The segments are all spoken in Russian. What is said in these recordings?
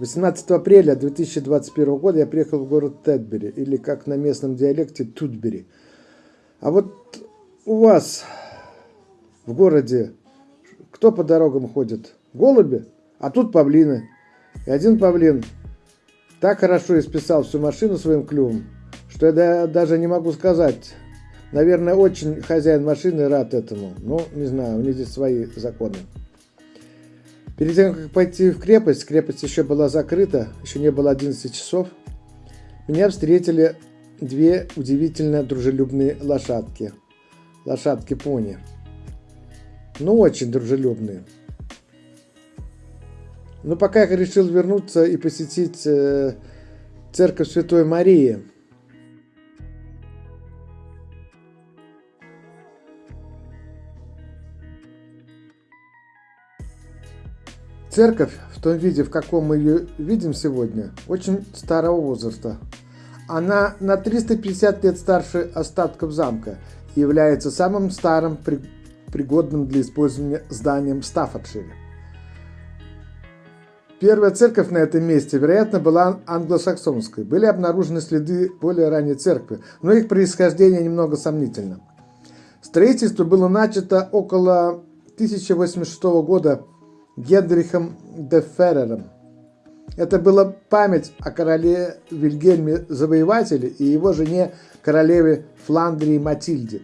18 апреля 2021 года я приехал в город Тедбери, или как на местном диалекте Тутбери. А вот у вас в городе кто по дорогам ходит? Голуби? А тут павлины. И один павлин так хорошо исписал всю машину своим клювом, что я даже не могу сказать. Наверное, очень хозяин машины рад этому. Но, не знаю, у них здесь свои законы. Перед тем, как пойти в крепость, крепость еще была закрыта, еще не было 11 часов, меня встретили две удивительно дружелюбные лошадки. Лошадки-пони. Ну, очень дружелюбные. Но пока я решил вернуться и посетить э, церковь Святой Марии – Церковь, в том виде, в каком мы ее видим сегодня, очень старого возраста. Она на 350 лет старше остатков замка и является самым старым пригодным для использования зданием в Стаффордшире. Первая церковь на этом месте, вероятно, была англосаксонской. Были обнаружены следы более ранней церкви, но их происхождение немного сомнительно. Строительство было начато около 1086 года Генрихом де Феррером. Это была память о короле Вильгельме Завоевателе и его жене королеве Фландрии Матильде.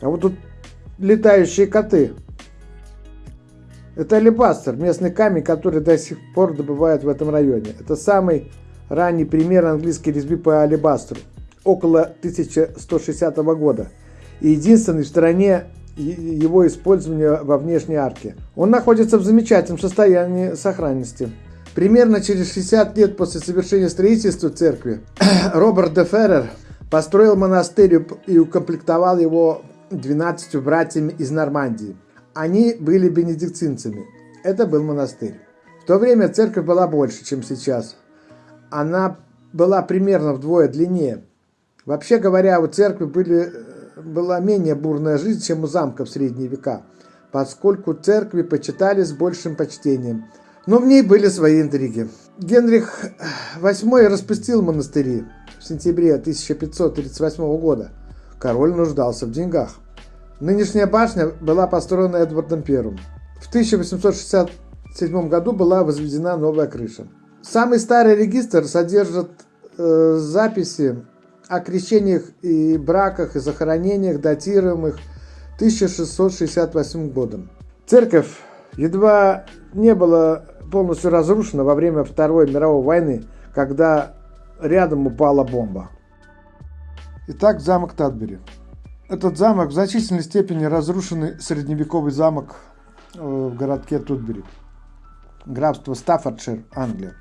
А вот тут летающие коты. Это алебастер, местный камень, который до сих пор добывают в этом районе. Это самый ранний пример английской резьбы по алебастру около 1160 года и единственный в стране его использования во внешней арке. Он находится в замечательном состоянии сохранности. Примерно через 60 лет после совершения строительства церкви Роберт де Феррер построил монастырь и укомплектовал его 12 братьями из Нормандии. Они были бенедиктинцами. Это был монастырь. В то время церковь была больше, чем сейчас она была примерно вдвое длиннее. Вообще говоря, у церкви были, была менее бурная жизнь, чем у замка в средние века, поскольку церкви почитали с большим почтением. Но в ней были свои интриги. Генрих VIII распустил монастыри в сентябре 1538 года. Король нуждался в деньгах. Нынешняя башня была построена Эдвардом I. В 1867 году была возведена новая крыша. Самый старый регистр содержит э, записи о крещениях и браках и захоронениях, датируемых 1668 годом. Церковь едва не была полностью разрушена во время Второй мировой войны, когда рядом упала бомба. Итак, замок Тадбери. Этот замок в значительной степени разрушенный средневековый замок э, в городке Тутбери, графство Стаффордшир, Англия.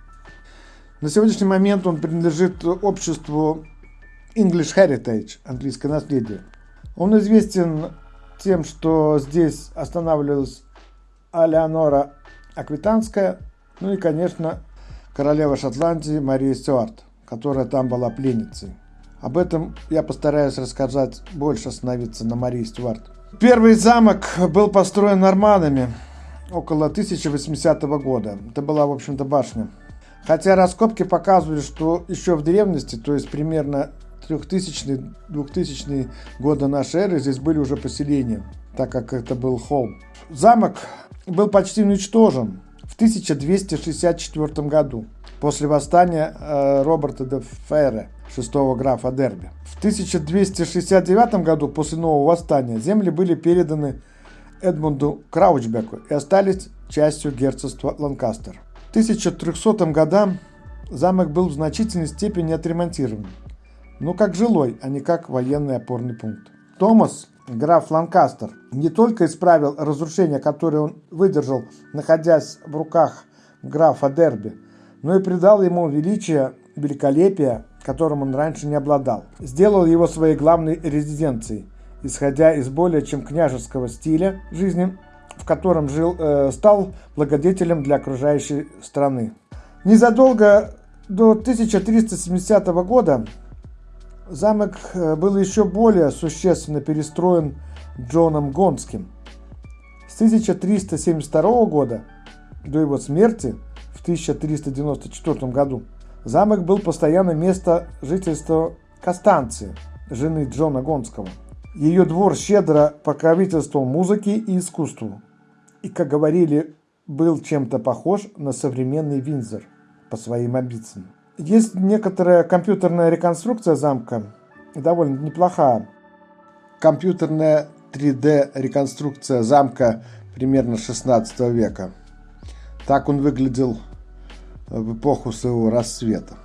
На сегодняшний момент он принадлежит обществу English Heritage, английское наследие. Он известен тем, что здесь останавливалась Алеонора Аквитанская, ну и, конечно, королева Шотландии Мария Стюарт, которая там была пленницей. Об этом я постараюсь рассказать больше, остановиться на Марии Стюарт. Первый замок был построен норманами около 1080 года. Это была, в общем-то, башня. Хотя раскопки показывали, что еще в древности, то есть примерно 3000-2000 года нашей эры, здесь были уже поселения, так как это был холм. Замок был почти уничтожен в 1264 году после восстания э, Роберта де Ферре, шестого графа Дерби. В 1269 году после нового восстания земли были переданы Эдмунду Краучбеку и остались частью герцогства Ланкастер. 1300 годам замок был в значительной степени отремонтирован, но как жилой, а не как военный опорный пункт. Томас, граф Ланкастер, не только исправил разрушения, которые он выдержал, находясь в руках графа Дерби, но и придал ему величие, великолепие, которым он раньше не обладал. Сделал его своей главной резиденцией, исходя из более чем княжеского стиля жизни в котором жил, э, стал благодетелем для окружающей страны. Незадолго до 1370 года Замок э, был еще более существенно перестроен Джоном Гонским. С 1372 года до его смерти в 1394 году замок был постоянным местом жительства Костанции, жены Джона Гонского. Ее двор щедро покровительствовал музыке и искусству. И, как говорили, был чем-то похож на современный Винзор по своим амбициям. Есть некоторая компьютерная реконструкция замка, довольно неплохая. Компьютерная 3D-реконструкция замка примерно 16 века. Так он выглядел в эпоху своего рассвета.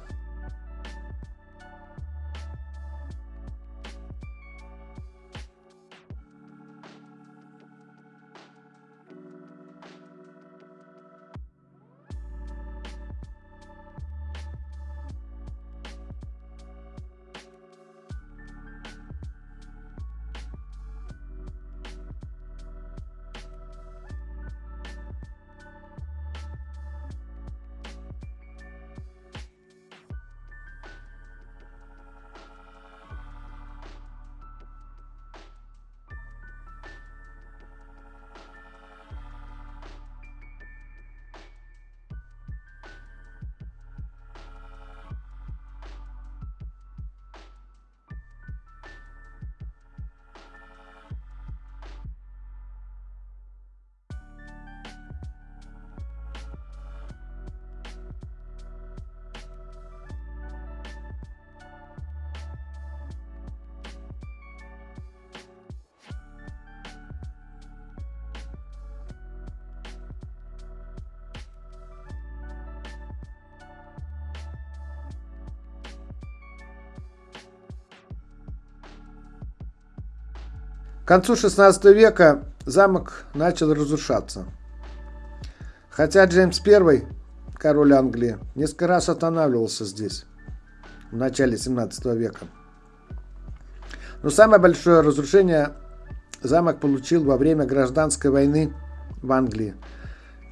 К концу XVI века замок начал разрушаться. Хотя Джеймс I, король Англии, несколько раз останавливался здесь в начале 17 века. Но самое большое разрушение замок получил во время гражданской войны в Англии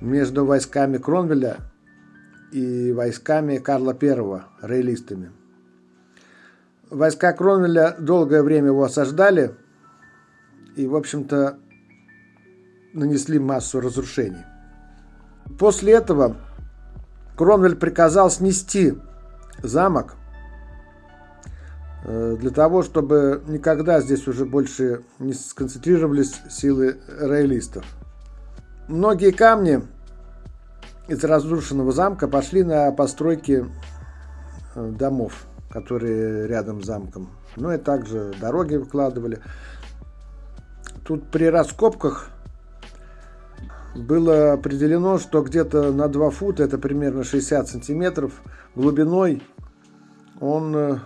между войсками Кронвеля и войсками Карла I, рейлистами. Войска Кронвеля долгое время его осаждали – и, в общем-то, нанесли массу разрушений. После этого Кронвель приказал снести замок э, для того, чтобы никогда здесь уже больше не сконцентрировались силы роялистов. Многие камни из разрушенного замка пошли на постройки э, домов, которые рядом с замком. Ну и также дороги выкладывали. Тут при раскопках было определено, что где-то на 2 фута, это примерно 60 сантиметров, глубиной он э,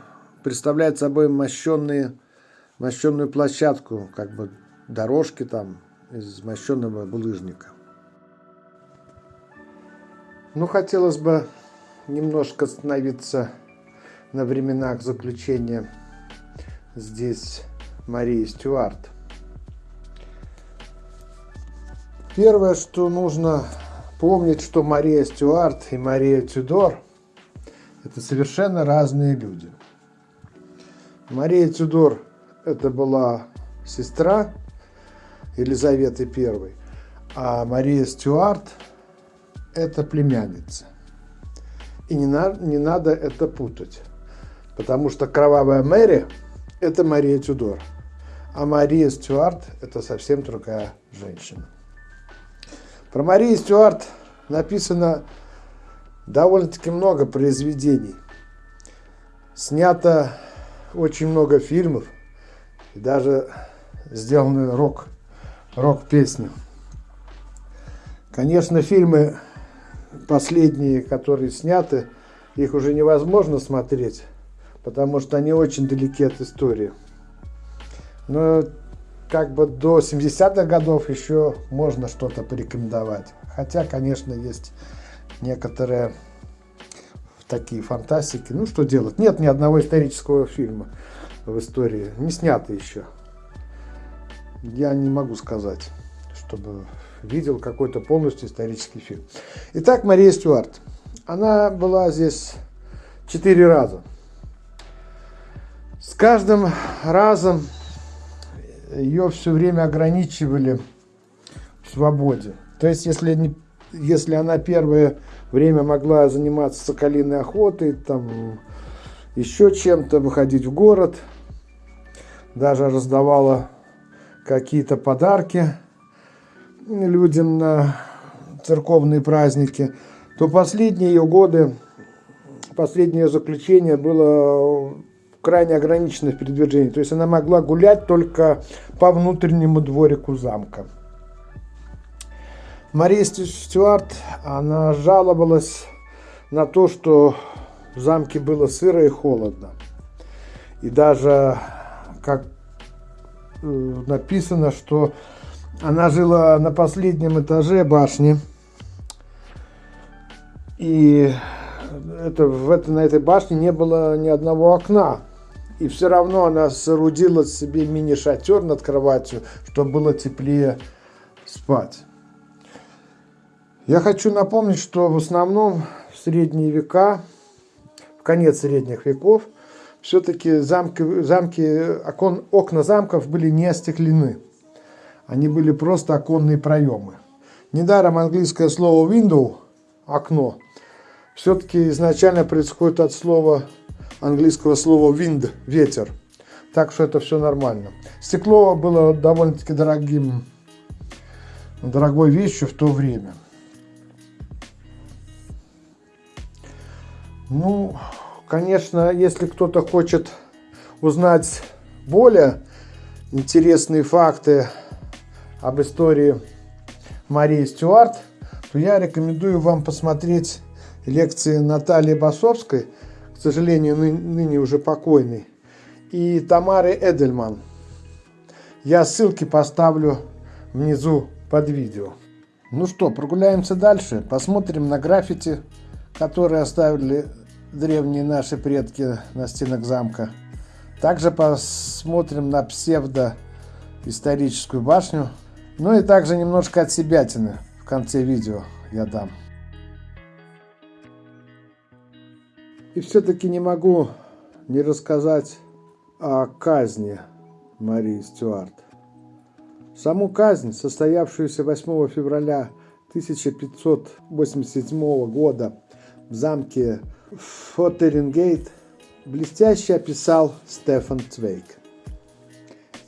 представляет собой мощенные, мощенную площадку, как бы дорожки там из мощенного булыжника. Ну, хотелось бы немножко остановиться на временах заключения здесь Марии Стюарт – Первое, что нужно помнить, что Мария Стюарт и Мария Тюдор – это совершенно разные люди. Мария Тюдор – это была сестра Елизаветы I, а Мария Стюарт – это племянница. И не, на, не надо это путать, потому что кровавая Мэри – это Мария Тюдор, а Мария Стюарт – это совсем другая женщина. Про Марию Стюарт написано довольно-таки много произведений. Снято очень много фильмов и даже сделаны рок, рок-песни. Конечно, фильмы последние, которые сняты, их уже невозможно смотреть, потому что они очень далеки от истории. Но как бы до 70-х годов еще можно что-то порекомендовать. Хотя, конечно, есть некоторые такие фантастики. Ну, что делать? Нет ни одного исторического фильма в истории. Не снято еще. Я не могу сказать, чтобы видел какой-то полностью исторический фильм. Итак, Мария Стюарт. Она была здесь четыре раза. С каждым разом ее все время ограничивали в свободе. То есть, если, если она первое время могла заниматься соколиной охотой, там, еще чем-то, выходить в город, даже раздавала какие-то подарки людям на церковные праздники, то последние ее годы, последнее ее заключение было крайне ограничено в передвижении. То есть она могла гулять только по внутреннему дворику замка. Мария Стюарт, она жаловалась на то, что в замке было сыро и холодно. И даже, как э, написано, что она жила на последнем этаже башни. И это, в это, на этой башне не было ни одного окна. И все равно она соорудила себе мини-шатер над кроватью, чтобы было теплее спать. Я хочу напомнить, что в основном в средние века, в конец средних веков, все-таки замки, замки окон, окна замков были не остеклены. Они были просто оконные проемы. Недаром английское слово window – окно – все-таки изначально происходит от слова английского слова wind – ветер. Так что это все нормально. Стекло было довольно-таки дорогим, дорогой вещью в то время. Ну, конечно, если кто-то хочет узнать более интересные факты об истории Марии Стюарт, то я рекомендую вам посмотреть лекции Натальи Басовской, к сожалению, ны ныне уже покойной, и Тамары Эдельман. Я ссылки поставлю внизу под видео. Ну что, прогуляемся дальше, посмотрим на граффити, которые оставили древние наши предки на стенах замка. Также посмотрим на псевдоисторическую башню. Ну и также немножко от себятины в конце видео я дам. И все-таки не могу не рассказать о казни Марии Стюарт. Саму казнь, состоявшуюся 8 февраля 1587 года в замке Фотерингейт блестяще описал Стефан Цвейк.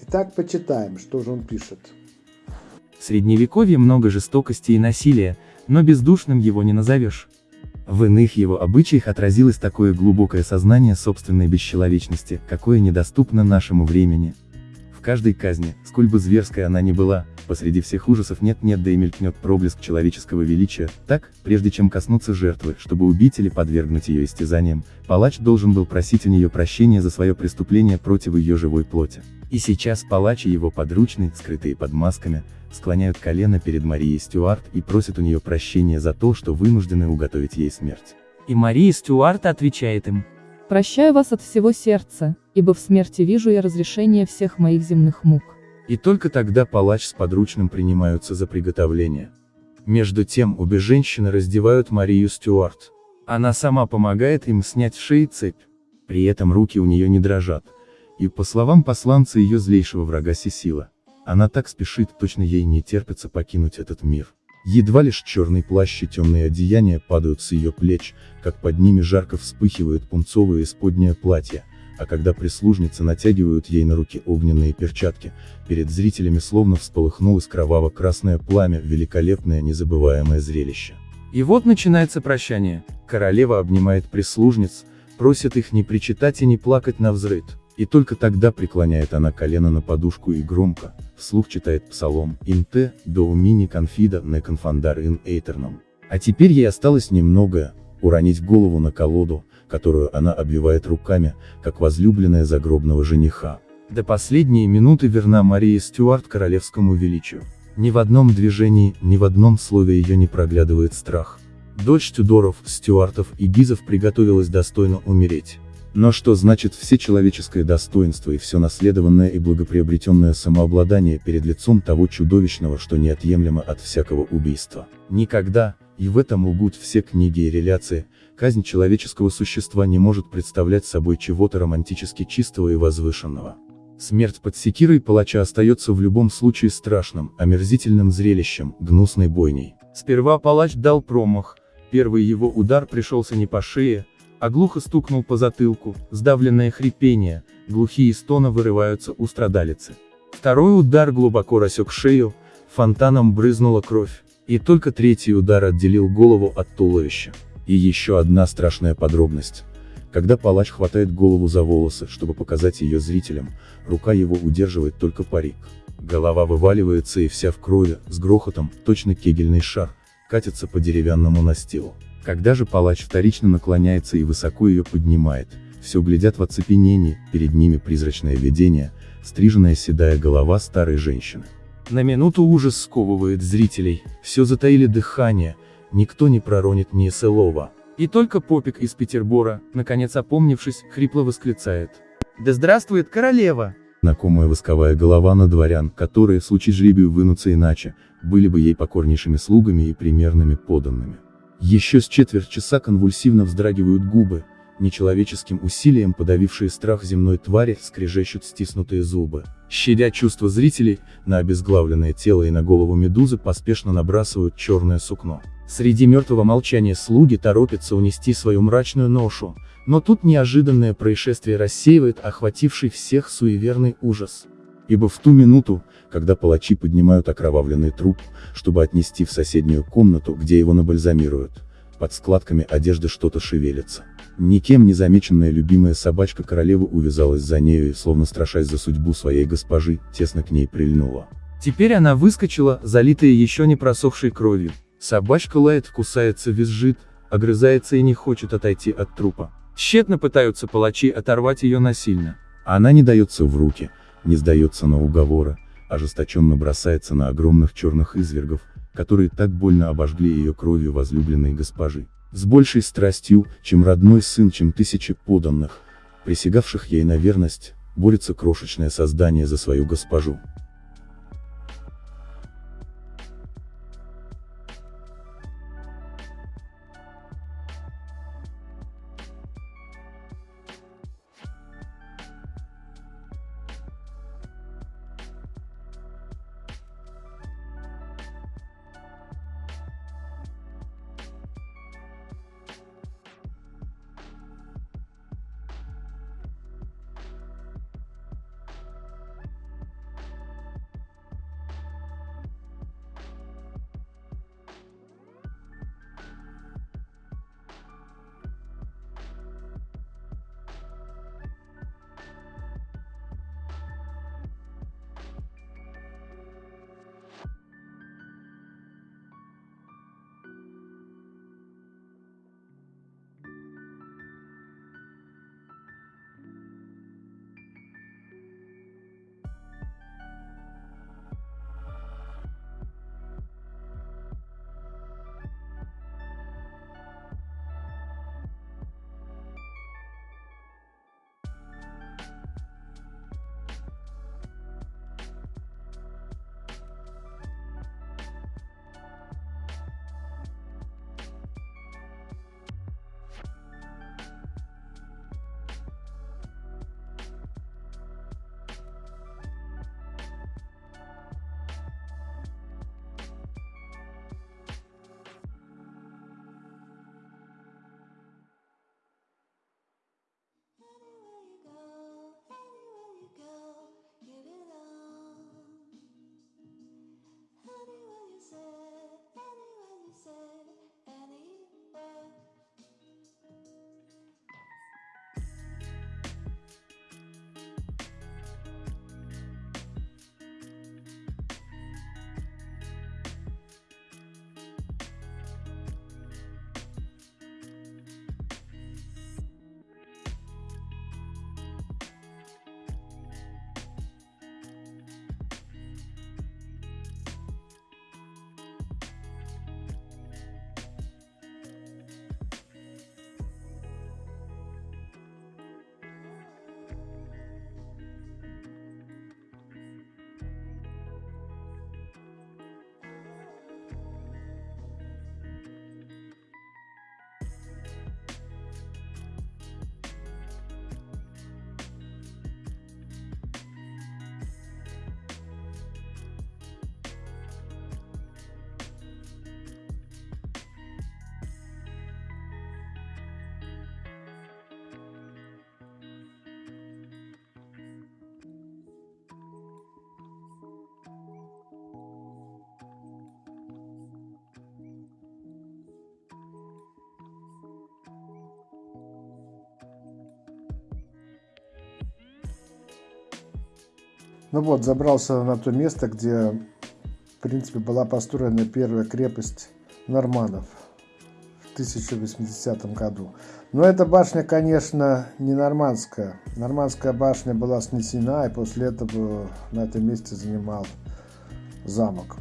Итак, почитаем, что же он пишет. В средневековье много жестокости и насилия, но бездушным его не назовешь. В иных его обычаях отразилось такое глубокое сознание собственной бесчеловечности, какое недоступно нашему времени. В каждой казни, сколь бы зверской она ни была, посреди всех ужасов нет-нет да и мелькнет проблеск человеческого величия, так, прежде чем коснуться жертвы, чтобы убить или подвергнуть ее истязаниям, палач должен был просить у нее прощения за свое преступление против ее живой плоти. И сейчас палач и его подручный, скрытые под масками, склоняют колено перед Марией Стюарт и просят у нее прощения за то, что вынуждены уготовить ей смерть. И Мария Стюарт отвечает им. Прощаю вас от всего сердца, ибо в смерти вижу я разрешение всех моих земных мук. И только тогда палач с подручным принимаются за приготовление. Между тем обе женщины раздевают Марию Стюарт. Она сама помогает им снять с шеи цепь. При этом руки у нее не дрожат. И по словам посланца ее злейшего врага Сесила, она так спешит, точно ей не терпится покинуть этот мир. Едва лишь черный плащ и темные одеяния падают с ее плеч, как под ними жарко вспыхивают пунцовые исподнее платья, а когда прислужницы натягивают ей на руки огненные перчатки, перед зрителями словно всполыхнулось кроваво-красное пламя, великолепное незабываемое зрелище. И вот начинается прощание. Королева обнимает прислужниц, просит их не причитать и не плакать на взрыд. И только тогда преклоняет она колено на подушку и громко, вслух читает псалом «Инте, доумини конфида не конфандар ин эйтерном». А теперь ей осталось немного, уронить голову на колоду, которую она обвивает руками, как возлюбленная загробного жениха. До последней минуты верна Мария Стюарт королевскому величию. Ни в одном движении, ни в одном слове ее не проглядывает страх. Дочь Тюдоров, Стюартов и Гизов приготовилась достойно умереть. Но что значит все человеческое достоинство и все наследованное и благоприобретенное самообладание перед лицом того чудовищного, что неотъемлемо от всякого убийства? Никогда, И в этом лгут все книги и реляции, казнь человеческого существа не может представлять собой чего-то романтически чистого и возвышенного. Смерть под секирой палача остается в любом случае страшным, омерзительным зрелищем, гнусной бойней. Сперва палач дал промах, первый его удар пришелся не по шее, а глухо стукнул по затылку, сдавленное хрипение, глухие стоны вырываются у страдалицы. Второй удар глубоко рассек шею, фонтаном брызнула кровь, и только третий удар отделил голову от туловища. И еще одна страшная подробность. Когда палач хватает голову за волосы, чтобы показать ее зрителям, рука его удерживает только парик. Голова вываливается и вся в крови, с грохотом, точно кегельный шар, катится по деревянному настилу. Когда же палач вторично наклоняется и высоко ее поднимает, все глядят в оцепенении, перед ними призрачное видение, стриженная седая голова старой женщины. На минуту ужас сковывает зрителей, Все затаили дыхание, никто не проронит ни слова. и только Попик из Петербора, наконец опомнившись, хрипло восклицает. «Да здравствует королева!» Знакомая восковая голова на дворян, которые в случае жребию вынутся иначе, были бы ей покорнейшими слугами и примерными подданными. Еще с четверть часа конвульсивно вздрагивают губы, нечеловеческим усилием подавившие страх земной твари, скрежещут стиснутые зубы. Щадя чувства зрителей, на обезглавленное тело и на голову медузы поспешно набрасывают черное сукно. Среди мертвого молчания слуги торопятся унести свою мрачную ношу, но тут неожиданное происшествие рассеивает охвативший всех суеверный ужас. Ибо в ту минуту, когда палачи поднимают окровавленный труп, чтобы отнести в соседнюю комнату, где его набальзамируют, под складками одежды что-то шевелится. Никем не замеченная любимая собачка королевы увязалась за нею и, словно страшась за судьбу своей госпожи, тесно к ней прильнула. Теперь она выскочила, залитая еще не просохшей кровью. Собачка лает, кусается, визжит, огрызается и не хочет отойти от трупа. Тщетно пытаются палачи оторвать ее насильно. Она не дается в руки, не сдается на уговоры, ожесточенно бросается на огромных черных извергов, которые так больно обожгли ее кровью возлюбленной госпожи. С большей страстью, чем родной сын, чем тысячи поданных, присягавших ей на верность, борется крошечное создание за свою госпожу. Ну вот, забрался на то место, где, в принципе, была построена первая крепость норманов в 1080 году. Но эта башня, конечно, не нормандская. Нормандская башня была снесена, и после этого на этом месте занимал замок.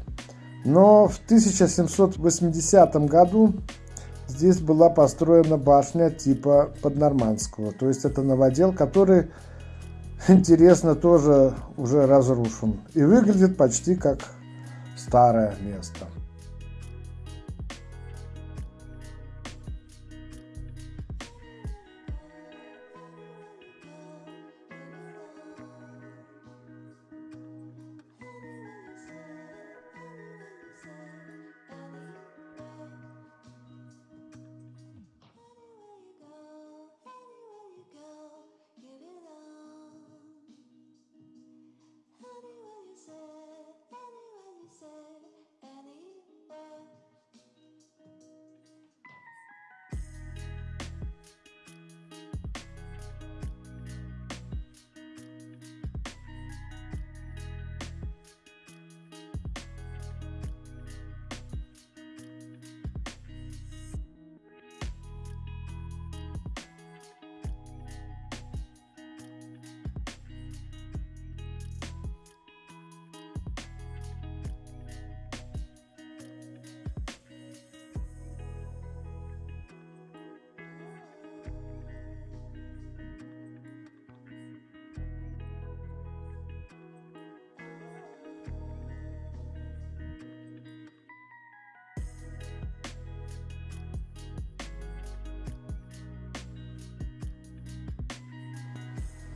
Но в 1780 году здесь была построена башня типа поднормандского. То есть это новодел, который, интересно, тоже уже разрушен. И выглядит почти как старое место.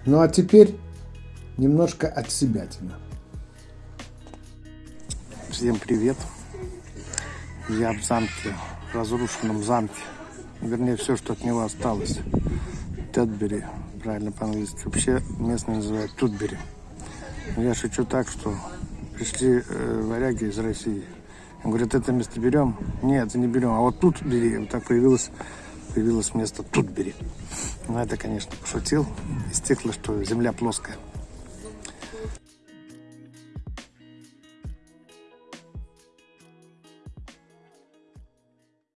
Ну а теперь немножко от себя. Всем привет. Я в замке, в разрушенном замке. Вернее, все, что от него осталось. Тетбери, правильно по-английски. Вообще местные называют Тутбери. Я шучу так, что пришли э, варяги из России. Говорят, это место берем? Нет, это не берем. А вот тут бери. Вот так появилось, появилось место тут бери. Ну, это, конечно, пошутил. Из что земля плоская.